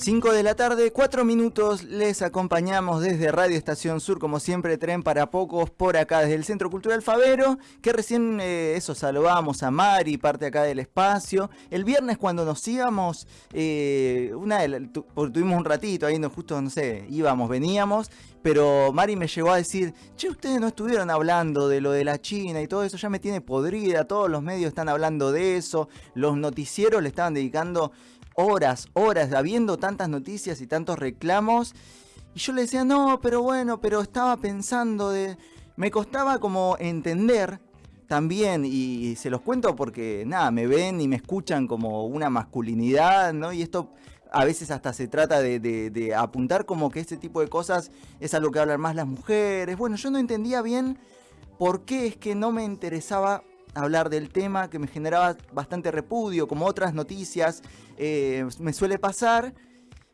5 de la tarde, 4 minutos, les acompañamos desde Radio Estación Sur, como siempre, tren para pocos, por acá desde el Centro Cultural Favero, que recién eh, eso saludamos a Mari, parte acá del espacio. El viernes cuando nos íbamos, eh, una tuvimos un ratito ahí, no, justo, no sé, íbamos, veníamos, pero Mari me llegó a decir, che, ustedes no estuvieron hablando de lo de la China y todo eso, ya me tiene podrida, todos los medios están hablando de eso, los noticieros le estaban dedicando horas, horas, habiendo tantas noticias y tantos reclamos. Y yo le decía, no, pero bueno, pero estaba pensando de... Me costaba como entender también, y se los cuento porque, nada, me ven y me escuchan como una masculinidad, ¿no? Y esto a veces hasta se trata de, de, apuntar como que este tipo de cosas es a lo que hablan más las mujeres. Bueno, yo no entendía bien por qué es que no me interesaba hablar del tema que me generaba bastante repudio, como otras noticias eh, me suele pasar.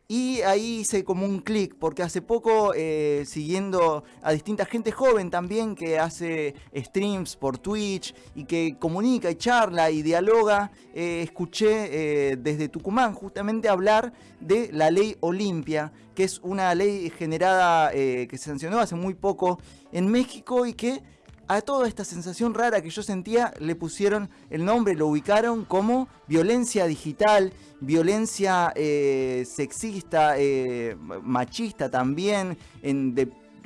Y ahí hice como un clic, porque hace poco, eh, siguiendo a distinta gente joven también que hace streams por Twitch y que comunica y charla y dialoga, eh, escuché desde Tucumán justamente hablar de la ley Olimpia, que es una ley generada, que se sancionó hace muy poco en México y que a toda esta sensación rara que yo sentía le pusieron el nombre, lo ubicaron como violencia digital, violencia eh, sexista, eh, machista también,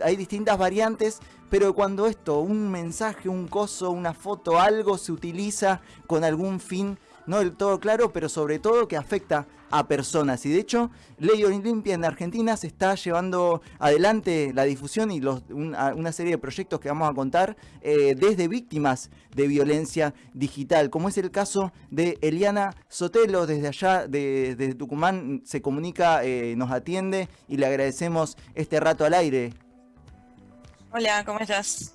hay distintas variantes, pero cuando esto, un mensaje, un coso, una foto, algo se utiliza con algún fin no del todo claro, pero sobre todo que afecta a personas. Y de hecho, Ley Olimpia en Argentina se está llevando adelante la difusión y una, serie de proyectos que vamos a contar eh, desde víctimas de violencia digital, como es el caso de Eliana Sotelo, desde allá, de, Tucumán, se comunica, eh, nos atiende y le agradecemos este rato al aire. Hola, ¿cómo estás?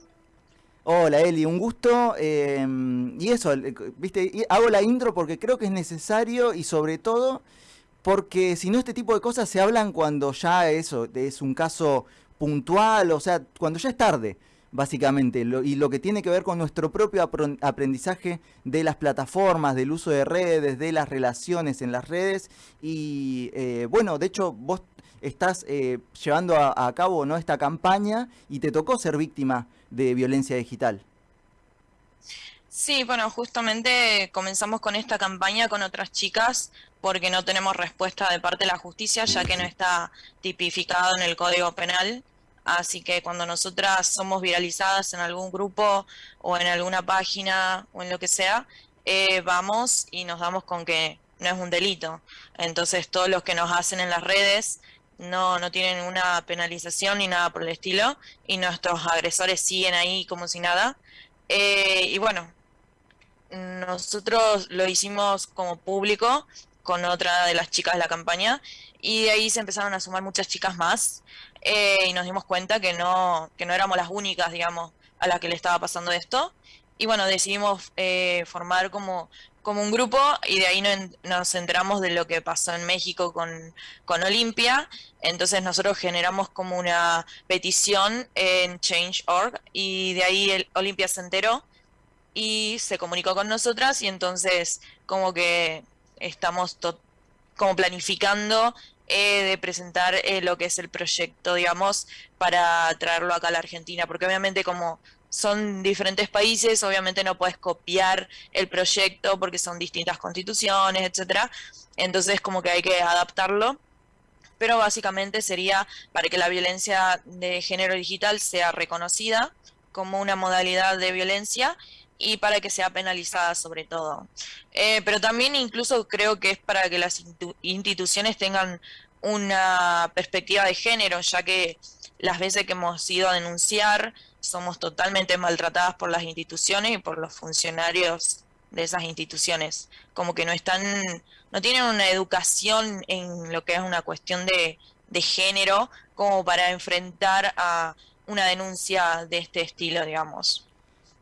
Hola Eli, un gusto. Em, y eso, viste, hago la intro porque creo que es necesario y sobre todo porque si no este tipo de cosas se hablan cuando ya eso es un caso puntual, o sea, cuando ya es tarde, básicamente, y lo que tiene que ver con nuestro propio aprendizaje de las plataformas, del uso de redes, de las relaciones en las redes. Y eh, bueno, de hecho, vos estás eh, llevando a, cabo ¿no? esta campaña y te tocó ser víctima de violencia digital. Sí, bueno, justamente comenzamos con esta campaña con otras chicas porque no tenemos respuesta de parte de la justicia ya que no está tipificado en el Código Penal. Así que cuando nosotras somos viralizadas en algún grupo o en alguna página o en lo que sea, eh, vamos y nos damos con que no es un delito. Entonces todos los que nos hacen en las redes no, no tienen una penalización ni nada por el estilo, y nuestros agresores siguen ahí como si nada. Eh, y bueno, nosotros lo hicimos como público con otra de las chicas de la campaña, y de ahí se empezaron a sumar muchas chicas más, eh, y nos dimos cuenta que no, que no éramos las únicas, digamos, a las que le estaba pasando esto. Y bueno, decidimos eh, formar como como un grupo y de ahí nos enteramos de lo que pasó en México con, con Olimpia. Entonces nosotros generamos como una petición en Change.org y de ahí el Olimpia se enteró y se comunicó con nosotras y entonces como que estamos como planificando eh, de presentar eh, lo que es el proyecto, digamos, para traerlo acá a la Argentina, porque obviamente como son diferentes países, obviamente no puedes copiar el proyecto porque son distintas constituciones, etcétera. Entonces como que hay que adaptarlo. Pero básicamente sería para que la violencia de género digital sea reconocida como una modalidad de violencia y para que sea penalizada sobre todo. Eh, pero también incluso creo que es para que las instituciones tengan una perspectiva de género, ya que las veces que hemos ido a denunciar somos totalmente maltratadas por las instituciones y por los funcionarios de esas instituciones. Como que no están, no tienen una educación en lo que es una cuestión de, de género como para enfrentar a una denuncia de este estilo, digamos.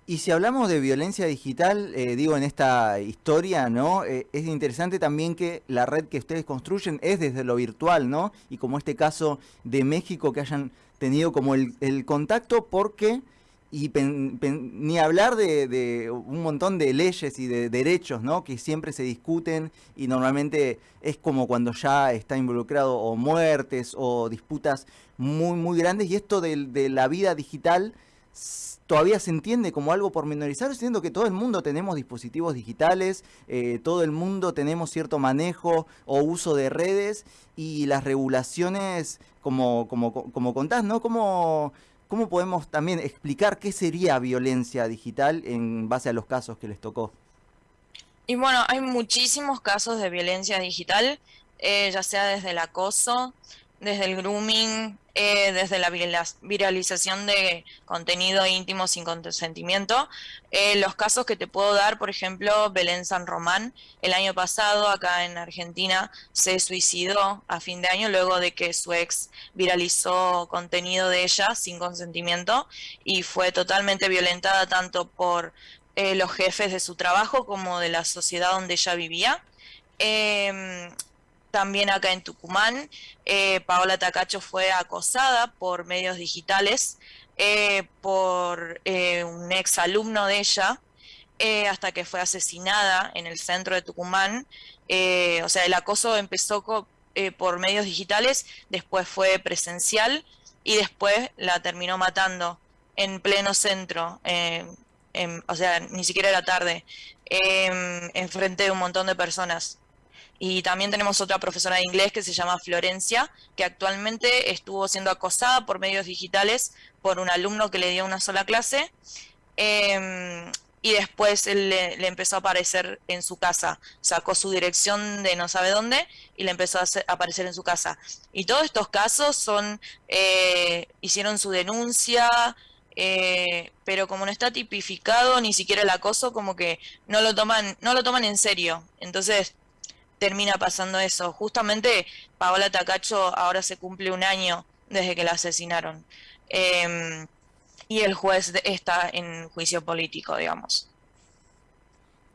Y si hablamos de violencia digital, eh, digo, en esta historia, ¿no? Eh, es interesante también que la red que ustedes construyen es desde lo virtual, ¿no? Y como este caso de México, que hayan tenido como el, contacto porque y ni hablar de, un montón de leyes y de derechos, ¿no? Que siempre se discuten y normalmente es como cuando ya está involucrado o muertes o disputas muy, muy grandes. Y esto de, la vida digital todavía se entiende como algo pormenorizado, siendo que todo el mundo tenemos dispositivos digitales, eh, todo el mundo tenemos cierto manejo o uso de redes y las regulaciones, como, como, como contás, ¿no? Como ¿Cómo podemos también explicar qué sería violencia digital en base a los casos que les tocó? Y bueno, hay muchísimos casos de violencia digital, eh, ya sea desde el acoso, desde el grooming, eh, desde la viralización de contenido íntimo sin consentimiento. Eh, los casos que te puedo dar, por ejemplo, Belén San Román, el año pasado acá en Argentina se suicidó a fin de año luego de que su ex viralizó contenido de ella sin consentimiento y fue totalmente violentada tanto por eh, los jefes de su trabajo como de la sociedad donde ella vivía. Em, también acá en Tucumán, eh, Paola Tacacho fue acosada por medios digitales eh, por eh, un ex alumno de ella, hasta que fue asesinada en el centro de Tucumán. o sea, el acoso empezó por medios digitales, después fue presencial y después la terminó matando en pleno centro. o sea, ni siquiera era tarde, en frente de un montón de personas. Y también tenemos otra profesora de inglés que se llama Florencia, que actualmente estuvo siendo acosada por medios digitales por un alumno que le dio una sola clase. Em, y después él le, empezó a aparecer en su casa. Sacó su dirección de no sabe dónde y le empezó a, aparecer en su casa. Y todos estos casos son, eh, hicieron su denuncia, eh, pero como no está tipificado ni siquiera el acoso, como que no lo toman, no lo toman en serio. Entonces termina pasando eso. Justamente Paola Tacacho ahora se cumple un año desde que la asesinaron. Em, y el juez está en juicio político, digamos.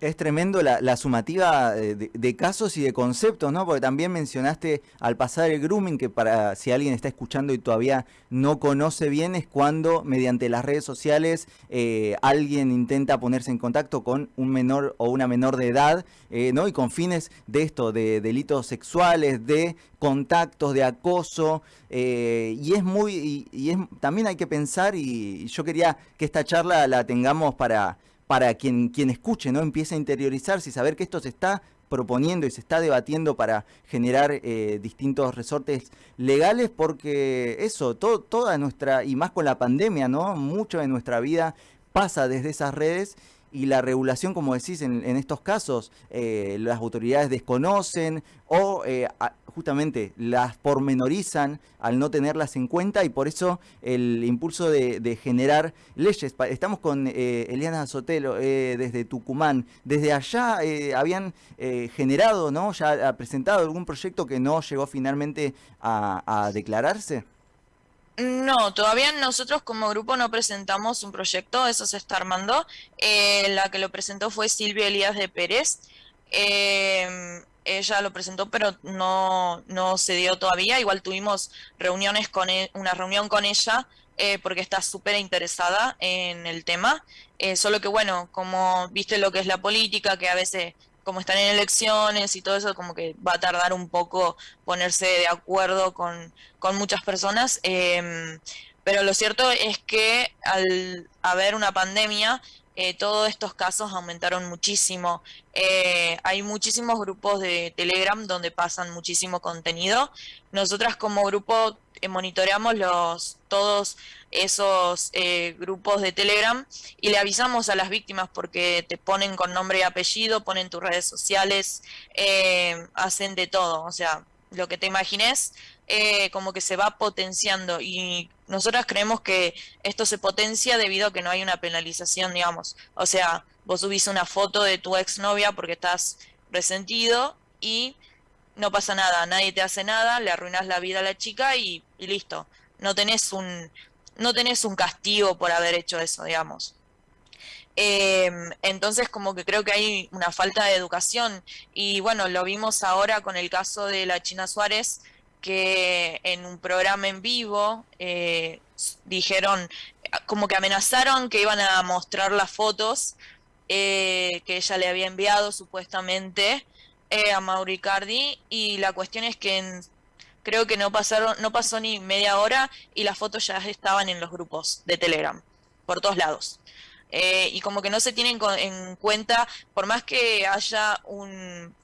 Es tremendo la, sumativa de, casos y de conceptos, ¿no? Porque también mencionaste al pasar el grooming, que para si alguien está escuchando y todavía no conoce bien, es cuando mediante las redes sociales eh, alguien intenta ponerse en contacto con un menor o una menor de edad, eh, ¿no? Y con fines de esto, de delitos sexuales, de contactos, de acoso, eh, y es muy, y, es, también hay que pensar, y yo quería que esta charla la tengamos para para quien, quien escuche, ¿no? Empiece a interiorizarse y saber que esto se está proponiendo y se está debatiendo para generar eh, distintos resortes legales porque eso, toda nuestra, y más con la pandemia, ¿no? Mucho de nuestra vida pasa desde esas redes y la regulación, como decís, en, estos casos, eh, las autoridades desconocen o eh, justamente las pormenorizan al no tenerlas en cuenta y por eso el impulso de, generar leyes. Estamos con eh, Eliana Sotelo desde Tucumán. Desde allá habían generado, ¿no? Ya ha presentado algún proyecto que no llegó finalmente a declararse. No, todavía nosotros como grupo no presentamos un proyecto, eso se está armando. Eh, la que lo presentó fue Silvia Elías de Pérez. Em, ella lo presentó, pero no, no se dio todavía. Igual tuvimos reuniones con e, una reunión con ella eh, porque está súper interesada en el tema. Eh, solo que bueno, como viste lo que es la política, que a veces como están en elecciones y todo eso, como que va a tardar un poco ponerse de acuerdo con, muchas personas. Em, pero lo cierto es que al haber una pandemia, eh, todos estos casos aumentaron muchísimo. Eh, hay muchísimos grupos de Telegram donde pasan muchísimo contenido. Nosotras como grupo monitoreamos los todos esos eh, grupos de Telegram y le avisamos a las víctimas porque te ponen con nombre y apellido, ponen tus redes sociales, eh, hacen de todo, o sea, lo que te imagines, como que se va potenciando y nosotras creemos que esto se potencia debido a que no hay una penalización, digamos, o sea, vos subís una foto de tu exnovia porque estás resentido y no pasa nada, nadie te hace nada, le arruinas la vida a la chica y, listo. No tenés un, no tenés un castigo por haber hecho eso, digamos. Em, entonces como que creo que hay una falta de educación y bueno, lo vimos ahora con el caso de la China Suárez, que en un programa en vivo eh, dijeron como que amenazaron que iban a mostrar las fotos que ella le había enviado supuestamente a Mauricardi y la cuestión es que creo que no pasaron, no pasó ni media hora y las fotos ya estaban en los grupos de Telegram, por todos lados. Eh, y como que no se tienen en cuenta, por más que haya un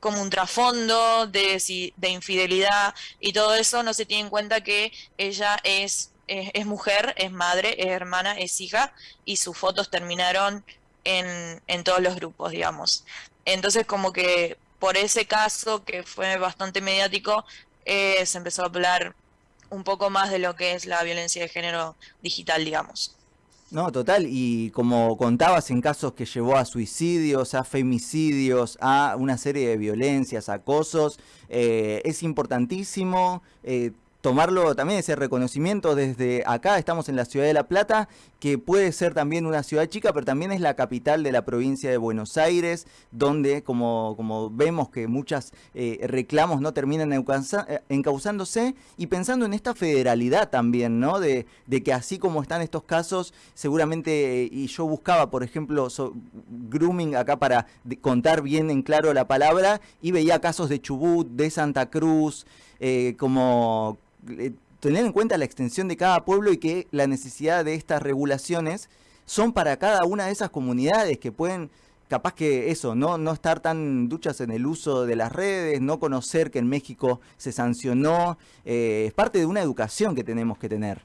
como un trasfondo de, de infidelidad y todo eso, no se tiene en cuenta que ella es, es, mujer, es madre, es hermana, es hija, y sus fotos terminaron en, en todos los grupos, digamos. Entonces como que por ese caso, que fue bastante mediático, eh, se empezó a hablar un poco más de lo que es la violencia de género digital, digamos. No, total, y como contabas en casos que llevó a suicidios, a femicidios, a una serie de violencias, acosos, eh, es importantísimo eh, tomarlo también ese reconocimiento desde acá, estamos en la ciudad de La Plata, que puede ser también una ciudad chica, pero también es la capital de la provincia de Buenos Aires, donde como, como vemos que muchos eh, reclamos no terminan eh, encauzándose, y pensando en esta federalidad también, ¿no? De, de que así como están estos casos, seguramente, y yo buscaba, por ejemplo, grooming acá para contar bien en claro la palabra, y veía casos de Chubut, de Santa Cruz, eh, como eh, tener en cuenta la extensión de cada pueblo y que la necesidad de estas regulaciones son para cada una de esas comunidades que pueden capaz que eso, no, no estar tan duchas en el uso de las redes, no conocer que en México se sancionó, eh, es parte de una educación que tenemos que tener.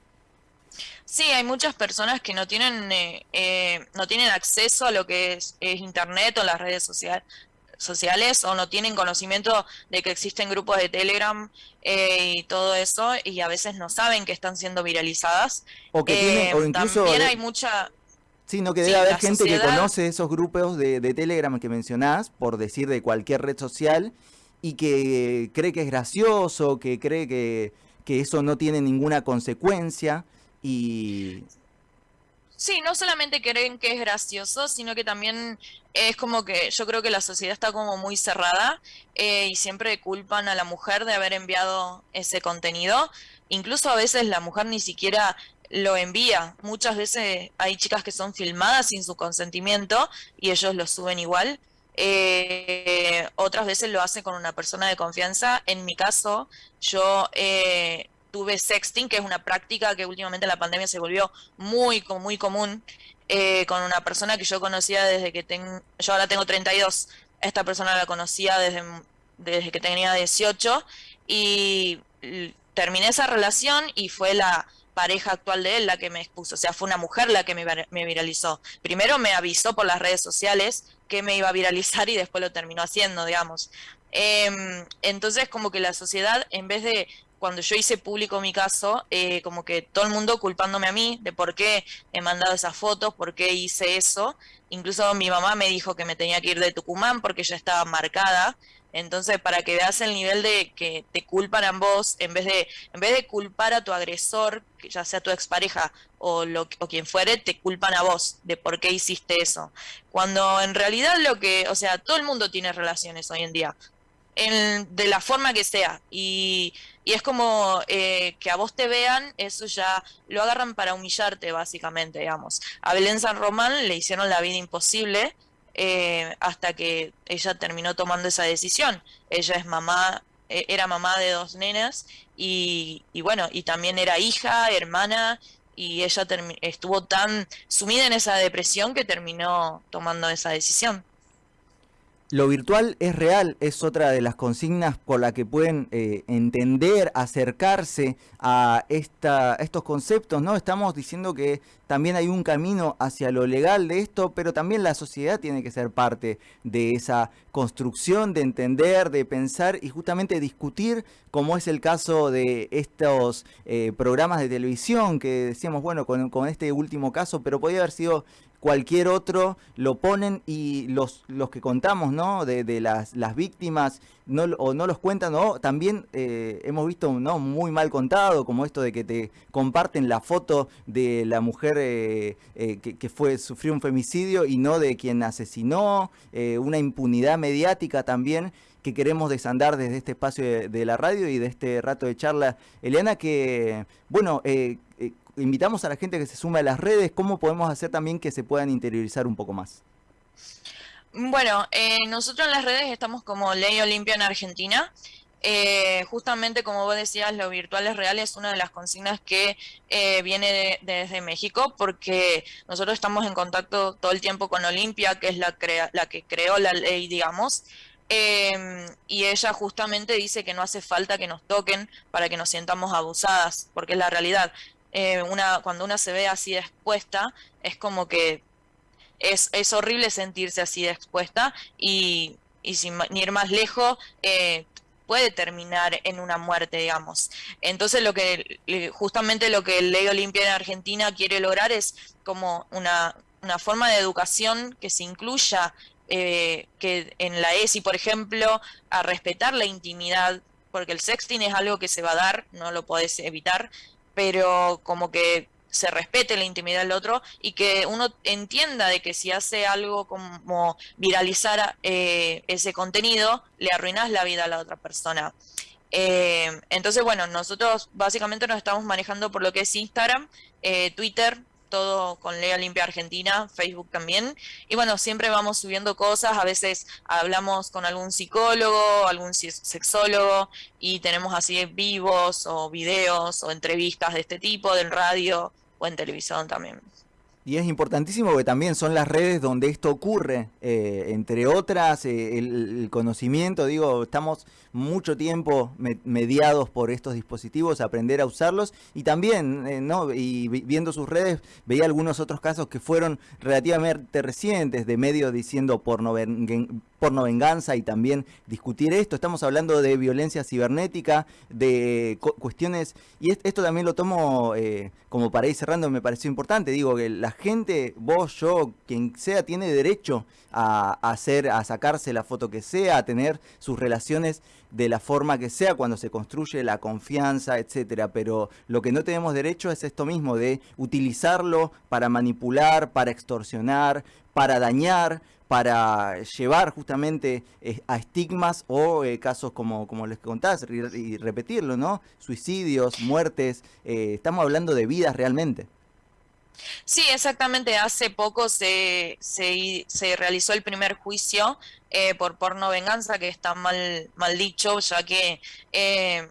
Sí, hay muchas personas que no tienen, eh, no tienen acceso a lo que es Internet o las redes sociales, sociales o no tienen conocimiento de que existen grupos de Telegram eh, y todo eso y a veces no saben que están siendo viralizadas. O que tienen, o eh, incluso también hay mucha... Sí, no que debe haber gente que conoce esos grupos de, de Telegram que mencionás, por decir de cualquier red social, y que cree que es gracioso, que cree que, que eso no tiene ninguna consecuencia y Sí, no solamente creen que es gracioso, sino que también es como que yo creo que la sociedad está como muy cerrada eh, y siempre culpan a la mujer de haber enviado ese contenido. Incluso a veces la mujer ni siquiera lo envía. Muchas veces hay chicas que son filmadas sin su consentimiento y ellos lo suben igual. Eh, otras veces lo hace con una persona de confianza. En mi caso, yo eh, tuve sexting, que es una práctica que últimamente en la pandemia se volvió muy, muy común, eh, con una persona que yo conocía desde que tengo, yo ahora tengo 32, esta persona la conocía desde, desde que tenía 18 y terminé esa relación y fue la pareja actual de él la que me expuso, o sea, fue una mujer la que me, viralizó. Primero me avisó por las redes sociales que me iba a viralizar y después lo terminó haciendo, digamos. Em, entonces, como que la sociedad, en vez de cuando yo hice público mi caso, eh, como que todo el mundo culpándome a mí de por qué he mandado esas fotos, por qué hice eso. Incluso mi mamá me dijo que me tenía que ir de Tucumán porque ya estaba marcada. Entonces, para que veas el nivel de que te culpan a vos, en vez de, en vez de culpar a tu agresor, ya sea tu expareja o, lo, o quien fuere, te culpan a vos de por qué hiciste eso. Cuando en realidad lo que, o sea, todo el mundo tiene relaciones hoy en día de la forma que sea. Y, es como eh, que a vos te vean, eso ya lo agarran para humillarte, básicamente, digamos. A Belén San Román le hicieron la vida imposible eh, hasta que ella terminó tomando esa decisión. Ella es mamá, e, era mamá de dos nenas y, y bueno, y también era hija, hermana, y ella estuvo tan sumida en esa depresión que terminó tomando esa decisión. Lo virtual es real, es otra de las consignas por la que pueden eh, entender, acercarse a esta, estos conceptos, ¿no? Estamos diciendo que también hay un camino hacia lo legal de esto, pero también la sociedad tiene que ser parte de esa construcción, de entender, de pensar y justamente discutir, como es el caso de estos eh, programas de televisión que decíamos, bueno, con, con este último caso, pero podía haber sido cualquier otro, lo ponen y los, los que contamos, ¿no? De, de las, las víctimas, no, o no los cuentan, o también eh, hemos visto, ¿no? Muy mal contado, como esto de que te comparten la foto de la mujer eh, eh, que, que, fue, sufrió un femicidio y no de quien asesinó, una impunidad mediática también que queremos desandar desde este espacio de, la radio y de este rato de charla. Eliana, que, bueno, eh, eh, invitamos a la gente que se sume a las redes, ¿cómo podemos hacer también que se puedan interiorizar un poco más? Bueno, nosotros en las redes estamos como Ley Olimpia en Argentina. Eh, justamente como vos decías, lo virtual es real es una de las consignas que eh, viene desde México porque nosotros estamos en contacto todo el tiempo con Olimpia, que es la, la que creó la ley, digamos, em, y ella justamente dice que no hace falta que nos toquen para que nos sientamos abusadas, porque es la realidad. Eh, una, cuando una se ve así expuesta, es como que es, es horrible sentirse así expuesta y, y sin ir más lejos, eh, puede terminar en una muerte, digamos. Entonces, lo que justamente lo que el Ley Olimpia en Argentina quiere lograr es como una, una forma de educación que se incluya eh, que en la ESI, por ejemplo, a respetar la intimidad, porque el sexting es algo que se va a dar, no lo podés evitar, pero como que se respete la intimidad del otro y que uno entienda de que si hace algo como viralizar eh, ese contenido, le arruinas la vida a la otra persona. Eh, entonces, bueno, nosotros básicamente nos estamos manejando por lo que es Instagram, eh, Twitter, todo con Lea Limpia Argentina, Facebook también. Y bueno, siempre vamos subiendo cosas, a veces hablamos con algún psicólogo, algún sexólogo y tenemos así vivos o videos o entrevistas de este tipo, del radio, en televisión también. Y es importantísimo que también son las redes donde esto ocurre, eh, entre otras, eh, el, conocimiento, digo, estamos mucho tiempo mediados por estos dispositivos, aprender a usarlos y también, eh, ¿no? Y viendo sus redes, veía algunos otros casos que fueron relativamente recientes de medios diciendo porno, porno venganza y también discutir esto. Estamos hablando de violencia cibernética, de cuestiones, y esto también lo tomo como para ir cerrando, me pareció importante, digo que la gente, vos, yo, quien sea, tiene derecho a, hacer, a sacarse la foto que sea, a tener sus relaciones de la forma que sea cuando se construye la confianza, etcétera. Pero lo que no tenemos derecho es esto mismo de utilizarlo para manipular, para extorsionar, para dañar, para llevar justamente eh, a estigmas o eh, casos como, como les contás y, repetirlo, ¿no? Suicidios, muertes, eh, estamos hablando de vidas realmente. Sí, exactamente. Hace poco se, se, realizó el primer juicio eh, por porno venganza, que está mal, mal dicho, ya que, eh,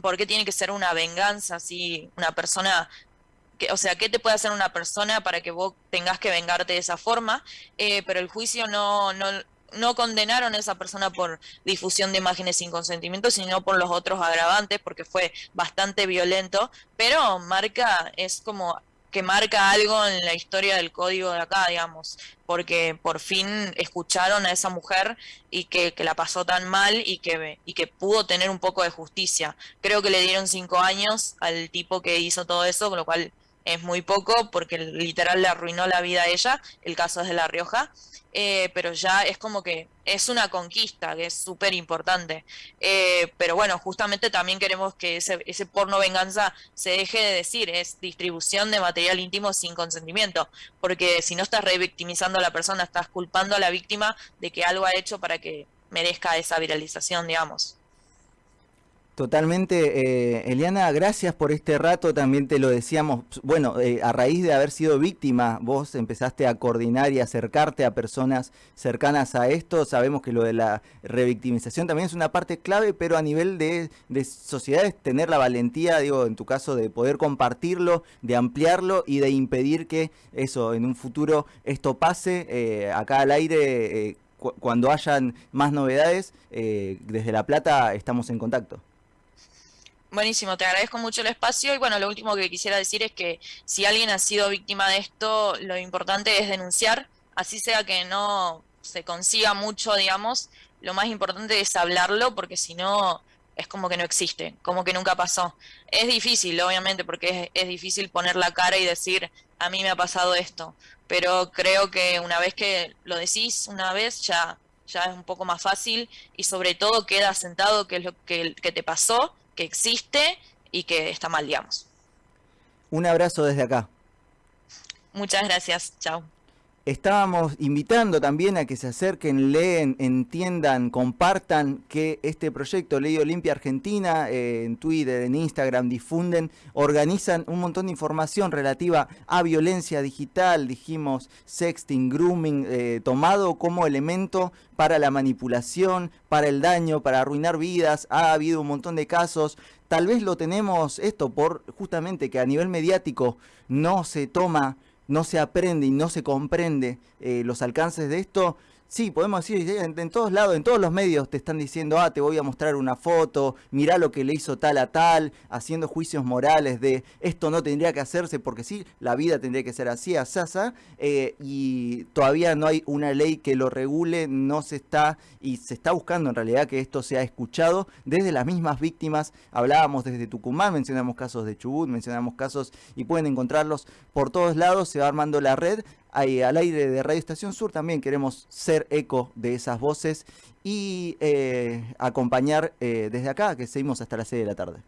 ¿por qué tiene que ser una venganza si una persona o sea, ¿qué te puede hacer una persona para que vos tengas que vengarte de esa forma? Eh, pero el juicio no, no, no condenaron a esa persona por difusión de imágenes sin consentimiento, sino por los otros agravantes, porque fue bastante violento, pero marca, es como que marca algo en la historia del código de acá, digamos, porque por fin escucharon a esa mujer y que, la pasó tan mal y que, y que pudo tener un poco de justicia. Creo que le dieron cinco años al tipo que hizo todo eso, con lo cual es muy poco porque literal le arruinó la vida a ella, el caso es de La Rioja, eh, pero ya es como que es una conquista que es súper importante. Eh, pero bueno, justamente también queremos que ese, ese porno venganza se deje de decir, es distribución de material íntimo sin consentimiento, porque si no estás revictimizando a la persona, estás culpando a la víctima de que algo ha hecho para que merezca esa viralización, digamos. Totalmente, eh, Eliana, gracias por este rato, también te lo decíamos, bueno, eh, a raíz de haber sido víctima, vos empezaste a coordinar y acercarte a personas cercanas a esto, sabemos que lo de la revictimización también es una parte clave, pero a nivel de, de sociedades, tener la valentía, digo, en tu caso, de poder compartirlo, de ampliarlo y de impedir que eso, en un futuro, esto pase, eh, acá al aire, cuando hayan más novedades, desde La Plata estamos en contacto. Buenísimo, te agradezco mucho el espacio y bueno, lo último que quisiera decir es que si alguien ha sido víctima de esto, lo importante es denunciar, así sea que no se consiga mucho, digamos, lo más importante es hablarlo porque si no es como que no existe, como que nunca pasó. Es difícil, obviamente, porque es, difícil poner la cara y decir, a mí me ha pasado esto, pero creo que una vez que lo decís, una vez ya, ya es un poco más fácil y sobre todo queda sentado que es lo que te pasó que existe y que está mal, digamos. Un abrazo desde acá. Muchas gracias, chao. Estábamos invitando también a que se acerquen, leen, entiendan, compartan que este proyecto Ley Olimpia Argentina eh, en Twitter, en Instagram, difunden, organizan un montón de información relativa a violencia digital, dijimos sexting, grooming, eh, tomado como elemento para la manipulación, para el daño, para arruinar vidas. Ha habido un montón de casos. Tal vez lo tenemos esto por justamente que a nivel mediático no se toma no se aprende y no se comprende eh, los alcances de esto, Sí, podemos decir, en, todos lados, en todos los medios te están diciendo, ah, te voy a mostrar una foto, mirá lo que le hizo tal a tal, haciendo juicios morales de esto no tendría que hacerse porque sí, la vida tendría que ser así, a Sasa, eh, y todavía no hay una ley que lo regule, no se está, y se está buscando en realidad que esto sea escuchado desde las mismas víctimas, hablábamos desde Tucumán, mencionamos casos de Chubut, mencionamos casos, y pueden encontrarlos por todos lados, se va armando la red, Al aire de Radio Estación Sur también queremos ser eco de esas voces y eh, acompañar eh, desde acá, que seguimos hasta las 6 de la tarde.